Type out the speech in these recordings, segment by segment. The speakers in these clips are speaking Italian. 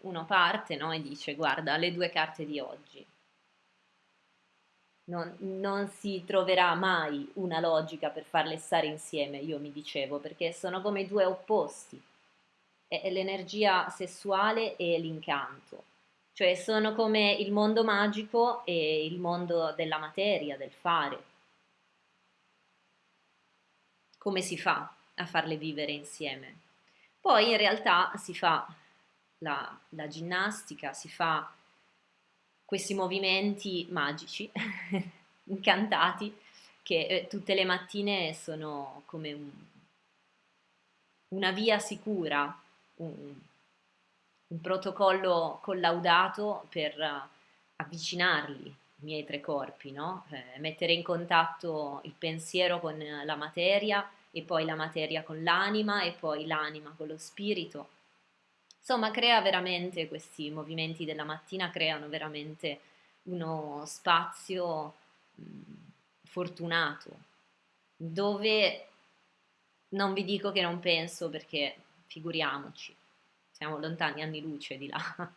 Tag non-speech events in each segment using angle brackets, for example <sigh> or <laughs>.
uno parte no, e dice guarda le due carte di oggi. Non, non, si troverà mai una logica per farle stare insieme, io mi dicevo, perché sono come due opposti. È l'energia sessuale e l'incanto, cioè sono come il mondo magico e il mondo della materia, del fare. Come si fa a farle vivere insieme? Poi in realtà si fa la, la ginnastica, si fa questi movimenti magici, <laughs> incantati, che eh, tutte le mattine sono come un, una via sicura, un, un, protocollo collaudato per uh, avvicinarli, i miei tre corpi, no? eh, mettere in contatto il pensiero con la materia e poi la materia con l'anima e poi l'anima con lo spirito Insomma, crea veramente questi movimenti della mattina, creano veramente uno spazio fortunato, dove non vi dico che non penso perché figuriamoci, siamo lontani anni luce di là. <laughs>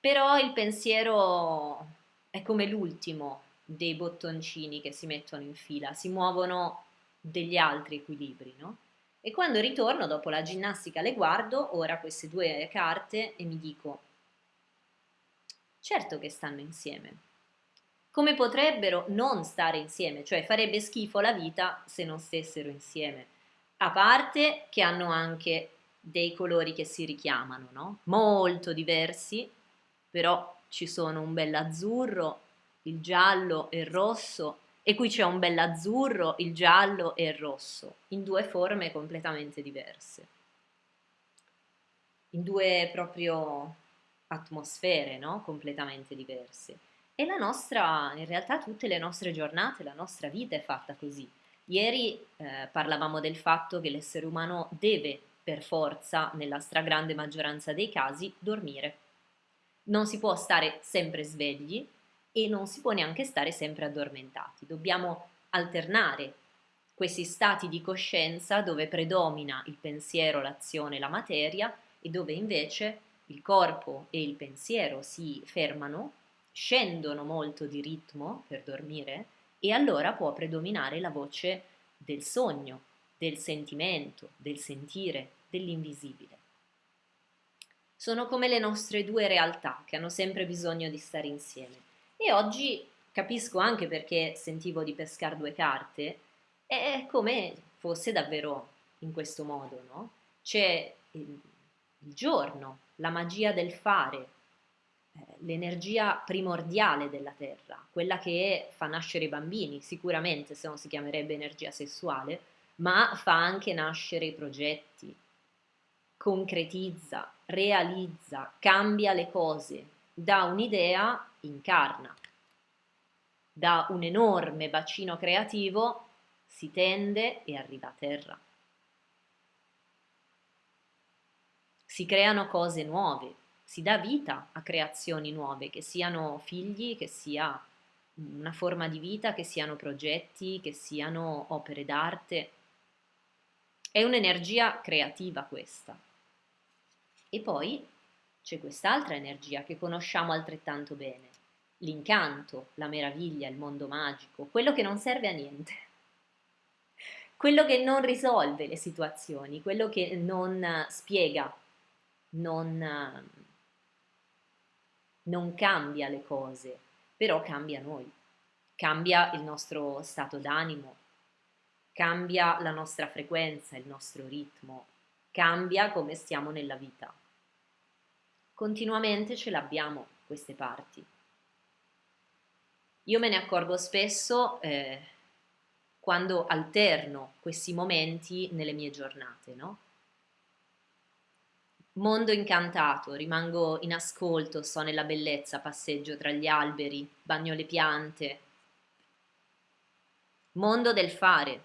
Però il pensiero è come l'ultimo dei bottoncini che si mettono in fila, si muovono degli altri equilibri, no? E quando ritorno dopo la ginnastica le guardo ora queste due carte e mi dico, certo che stanno insieme. Come potrebbero non stare insieme? Cioè farebbe schifo la vita se non stessero insieme. A parte che hanno anche dei colori che si richiamano, no? Molto diversi, però ci sono un bell'azzurro, il giallo e il rosso e qui c'è un bell'azzurro, il giallo e il rosso, in due forme completamente diverse, in due proprio atmosfere, no? Completamente diverse. E la nostra, in realtà tutte le nostre giornate, la nostra vita è fatta così. Ieri eh, parlavamo del fatto che l'essere umano deve per forza, nella stragrande maggioranza dei casi, dormire. Non si può stare sempre svegli, e non si può neanche stare sempre addormentati. Dobbiamo alternare questi stati di coscienza dove predomina il pensiero, l'azione, la materia e dove invece il corpo e il pensiero si fermano, scendono molto di ritmo per dormire e allora può predominare la voce del sogno, del sentimento, del sentire, dell'invisibile. Sono come le nostre due realtà che hanno sempre bisogno di stare insieme. E oggi capisco anche perché sentivo di pescare due carte, è come fosse davvero in questo modo, no? C'è il, giorno, la magia del fare, eh, l'energia primordiale della terra, quella che fa nascere i bambini, sicuramente se no si chiamerebbe energia sessuale, ma fa anche nascere i progetti, concretizza, realizza, cambia le cose, dà un'idea incarna. Da un enorme bacino creativo si tende e arriva a terra. Si creano cose nuove, si dà vita a creazioni nuove, che siano figli, che sia una forma di vita, che siano progetti, che siano opere d'arte. È un'energia creativa questa. E poi c'è quest'altra energia che conosciamo altrettanto bene, l'incanto, la meraviglia, il mondo magico, quello che non serve a niente, <laughs> quello che non risolve le situazioni, quello che non spiega, non, non cambia le cose, però cambia noi, cambia il nostro stato d'animo, cambia la nostra frequenza, il nostro ritmo, cambia come stiamo nella vita. Continuamente ce l'abbiamo queste parti. Io me ne accorgo spesso eh, quando alterno questi momenti nelle mie giornate, no? Mondo incantato, rimango in ascolto, sto nella bellezza, passeggio tra gli alberi, bagno le piante. Mondo del fare.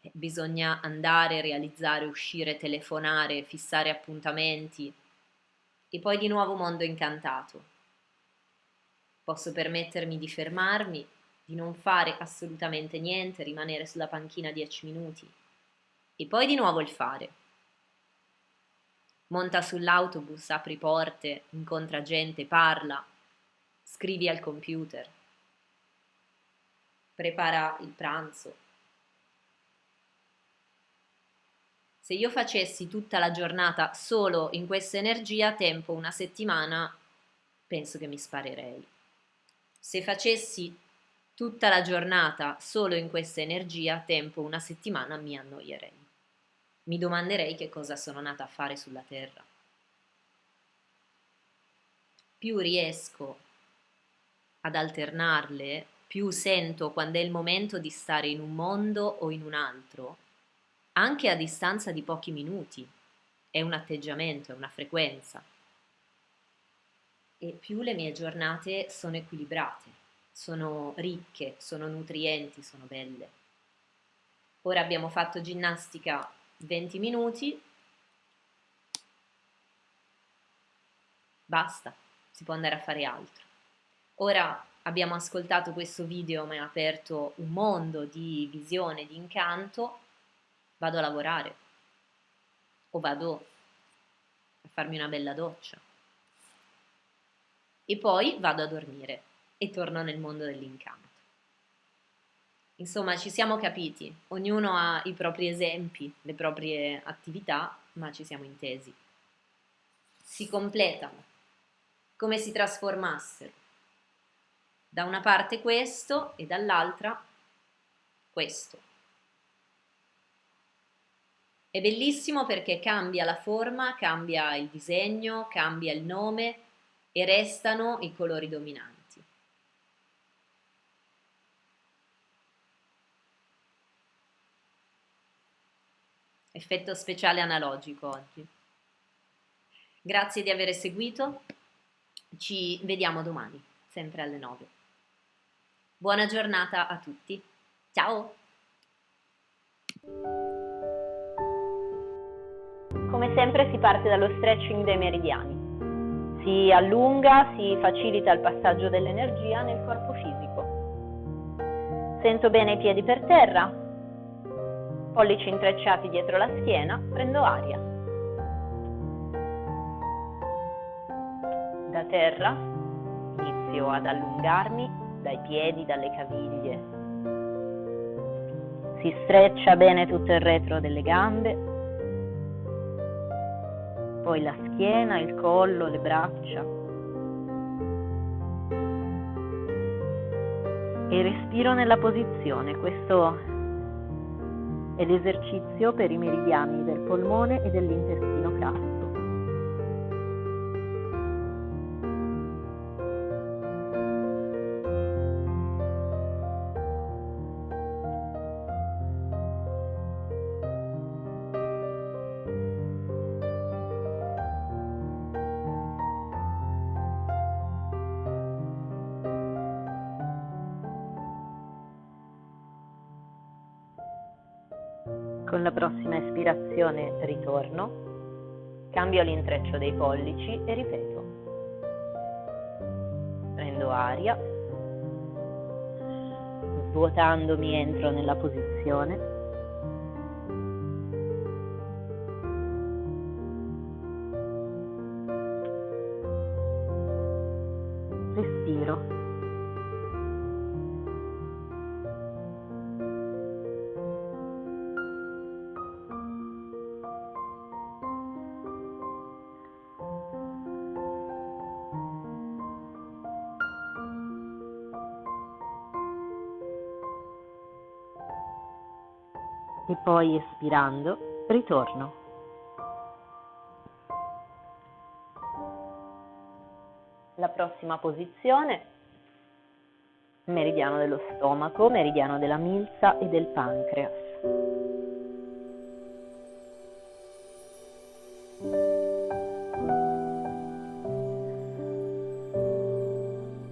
Eh, bisogna andare, realizzare, uscire, telefonare, fissare appuntamenti. E poi di nuovo mondo incantato Posso permettermi di fermarmi, di non fare assolutamente niente, rimanere sulla panchina dieci minuti. E poi di nuovo il fare. monta sull'autobus, apri porte, incontra gente, parla, scrivi al computer, prepara il pranzo. Se io facessi tutta la giornata solo in questa energia, tempo una settimana, penso che mi sparerei. Se facessi tutta la giornata solo in questa energia, tempo una settimana, mi annoierei mi domanderei che cosa sono nata a fare sulla Terra. Più riesco ad alternarle, più sento quando è il momento di stare in un mondo o in un altro, anche a distanza di pochi minuti. È un atteggiamento, è una frequenza. E più le mie giornate sono equilibrate, sono ricche, sono nutrienti, sono belle. Ora abbiamo fatto ginnastica 20 minuti, basta, si può andare a fare altro. Ora abbiamo ascoltato questo video, mi ha aperto un mondo di visione, di incanto, vado a lavorare o vado a farmi una bella doccia e poi vado a dormire e torno nel mondo dell'incanto. Insomma, ci siamo capiti, ognuno ha i propri esempi, le proprie attività, ma ci siamo intesi. Si completano, come si trasformassero. Da una parte questo e dall'altra questo. È bellissimo perché cambia la forma, cambia il disegno, cambia il nome e restano i colori dominanti. effetto speciale analogico oggi. Grazie di aver seguito, ci vediamo domani, sempre alle 9. Buona giornata a tutti, ciao! Come sempre si parte dallo stretching dei meridiani. Si allunga, si facilita il passaggio dell'energia nel corpo fisico. Sento bene i piedi per terra, pollici intrecciati dietro la schiena, prendo aria. Da terra inizio ad allungarmi dai piedi, dalle caviglie. Si streccia bene tutto il retro delle gambe, poi la schiena, il collo, le braccia. E respiro nella posizione, questo è l'esercizio per i meridiani del polmone e dell'intestino grasso. Con la prossima espirazione ritorno, cambio l'intreccio dei pollici e ripeto. Prendo aria, svuotandomi entro nella posizione. E poi espirando ritorno. La prossima posizione, meridiano dello stomaco, meridiano della milza e del pancreas.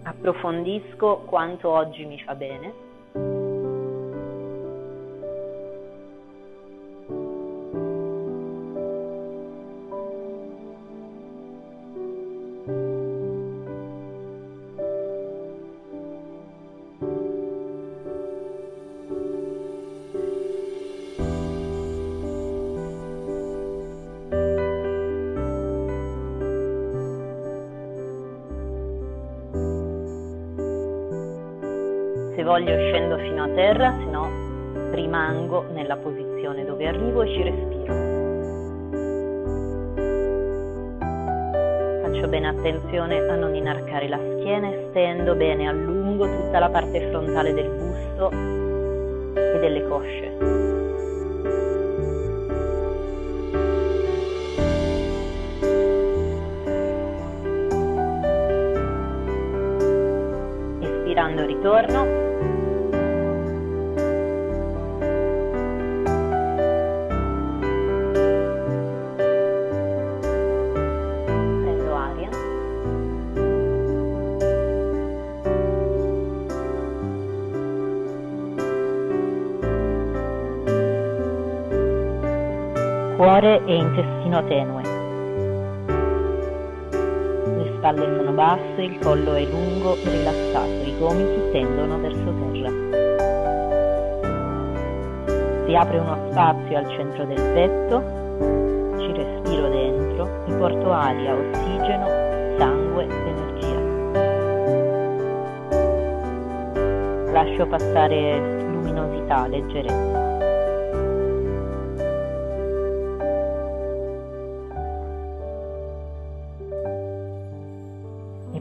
Approfondisco quanto oggi mi fa bene Se voglio scendo fino a terra, se no rimango nella posizione dove arrivo e ci respiro. Faccio bene attenzione a non inarcare la schiena stendo bene a lungo tutta la parte frontale del busto e delle cosce. Ritorno intestino tenue. Le spalle sono basse, il collo è lungo rilassato, i gomiti tendono verso terra. Si apre uno spazio al centro del petto, ci respiro dentro, mi porto aria, ossigeno, sangue, energia. Lascio passare luminosità, leggerezza.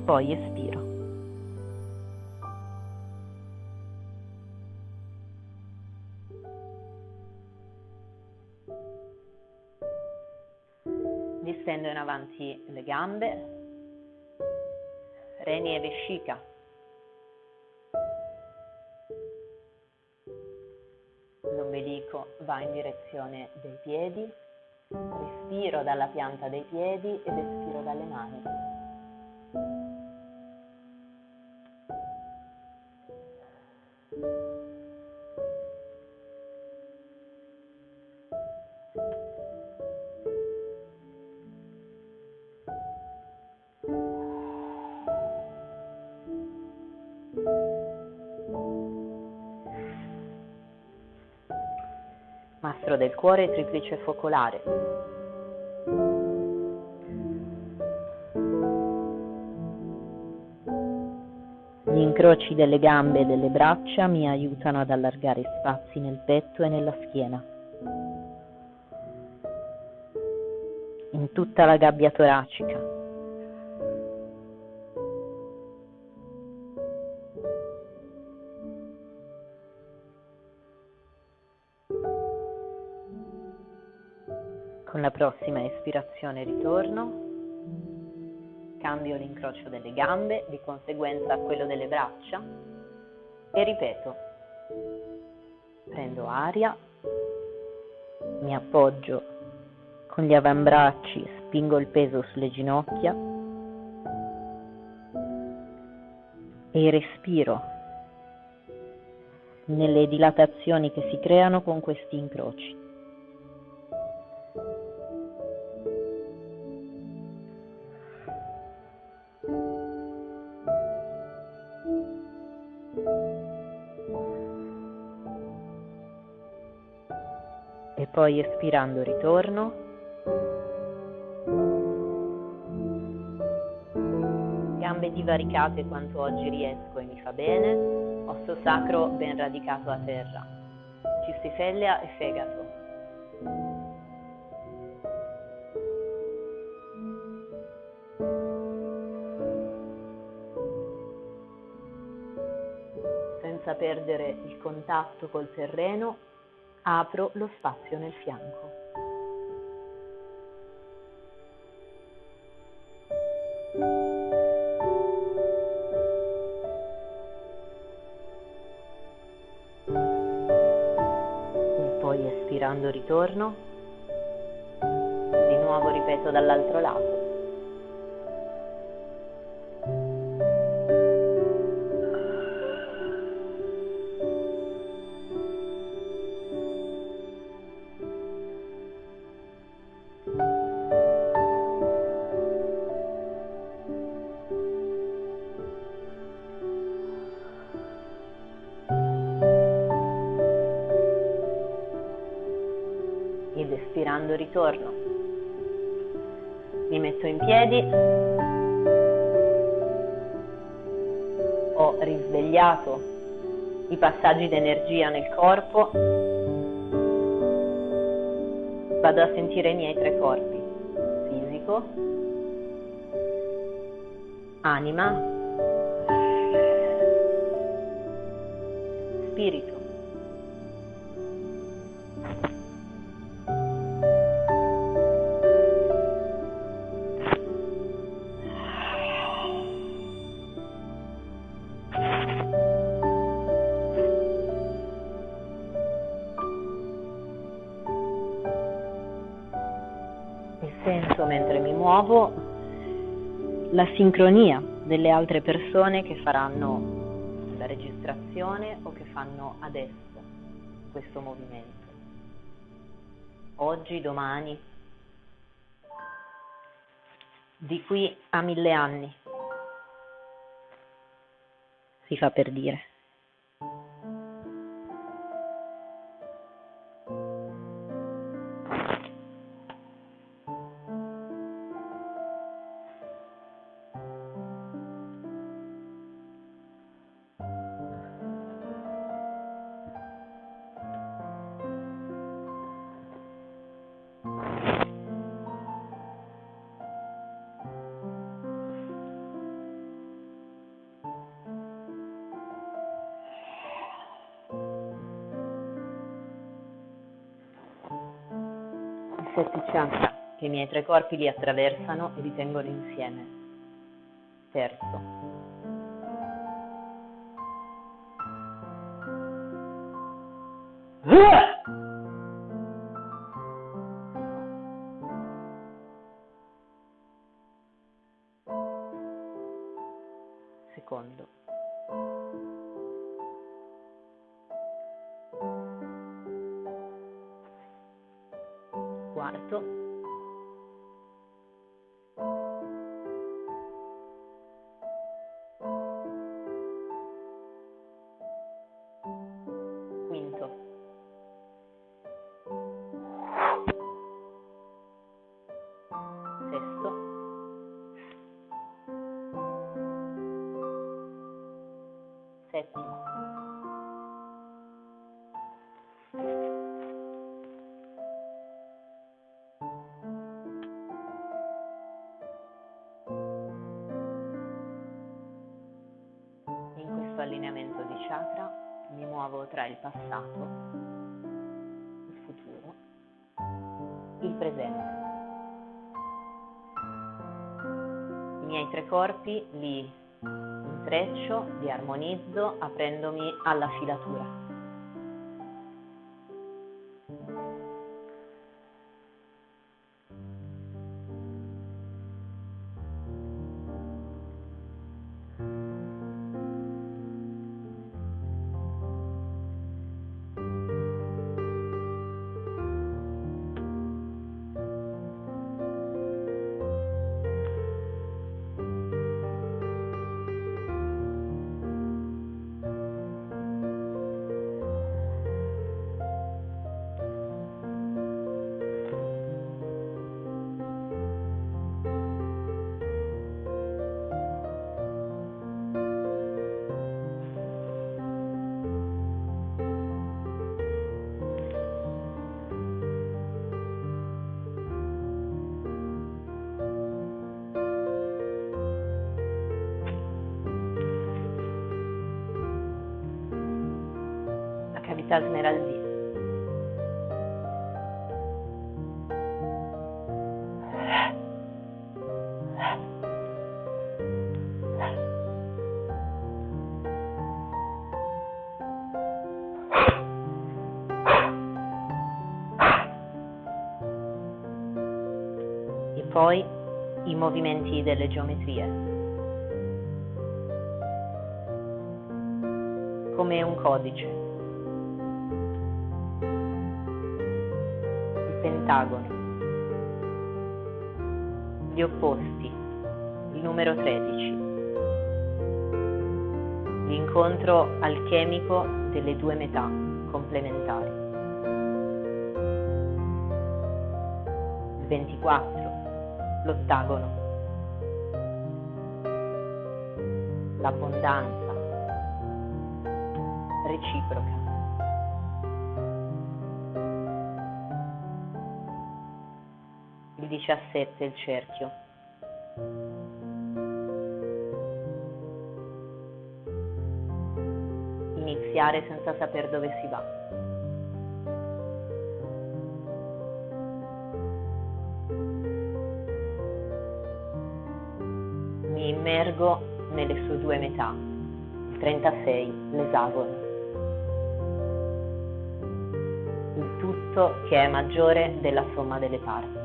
Poi espiro. Distendo in avanti le gambe, reni e vescica. L'ombelico va in direzione dei piedi, respiro dalla pianta dei piedi ed espiro dalle mani. Cuore triplice focolare. Gli incroci delle gambe e delle braccia mi aiutano ad allargare spazi nel petto e nella schiena. In tutta la gabbia toracica. Con la prossima espirazione ritorno, cambio l'incrocio delle gambe, di conseguenza quello delle braccia e ripeto. Prendo aria, mi appoggio con gli avambracci, spingo il peso sulle ginocchia e respiro nelle dilatazioni che si creano con questi incroci. Poi espirando ritorno. Gambe divaricate quanto oggi riesco e mi fa bene, osso sacro ben radicato a terra, cistifellea e fegato. Senza perdere il contatto col terreno apro lo spazio nel fianco. E poi espirando ritorno, di nuovo ripeto dall'altro lato. Ritorno. Mi metto in piedi, ho risvegliato i passaggi d'energia nel corpo, vado a sentire i miei tre corpi, fisico, anima, spirito. Muovo la sincronia delle altre persone che faranno la registrazione o che fanno adesso questo movimento. Oggi, domani, di qui a mille anni, si fa per dire. I miei tre corpi li attraversano e li tengono insieme. Terzo. Secondo. Chakra mi muovo tra il passato, il futuro, il presente. I miei tre corpi li intreccio, li armonizzo aprendomi alla filatura. Cavità smeraldina. E poi i movimenti delle geometrie. come un codice. Pentagono. Gli opposti, il numero 13. L'incontro alchemico delle due metà complementari. Il 24, l'ottagono. L'abbondanza. reciproca. 17 il cerchio. Iniziare senza sapere dove si va. Mi immergo nelle sue due metà, il 36, l'esagono. Il tutto che è maggiore della somma delle parti.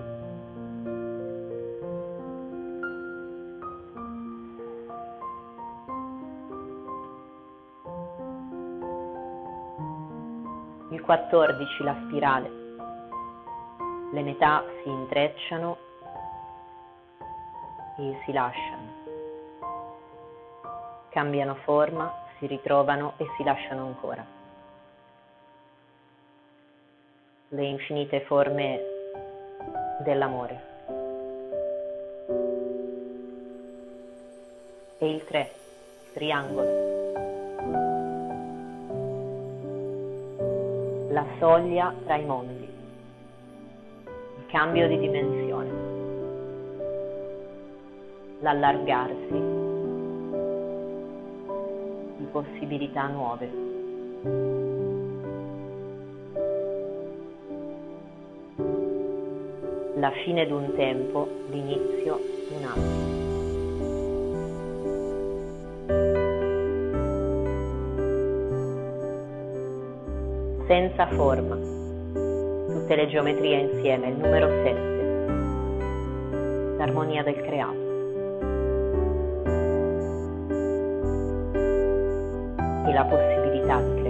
14 la spirale. Le metà si intrecciano e si lasciano. Cambiano forma, si ritrovano e si lasciano ancora. Le infinite forme dell'amore. E il 3, triangolo. La soglia tra i mondi, il cambio di dimensione, l'allargarsi di possibilità nuove. La fine di un tempo, l'inizio di un altro. Senza forma. Tutte le geometrie insieme, il numero 7, l'armonia del creato. E la possibilità di creare.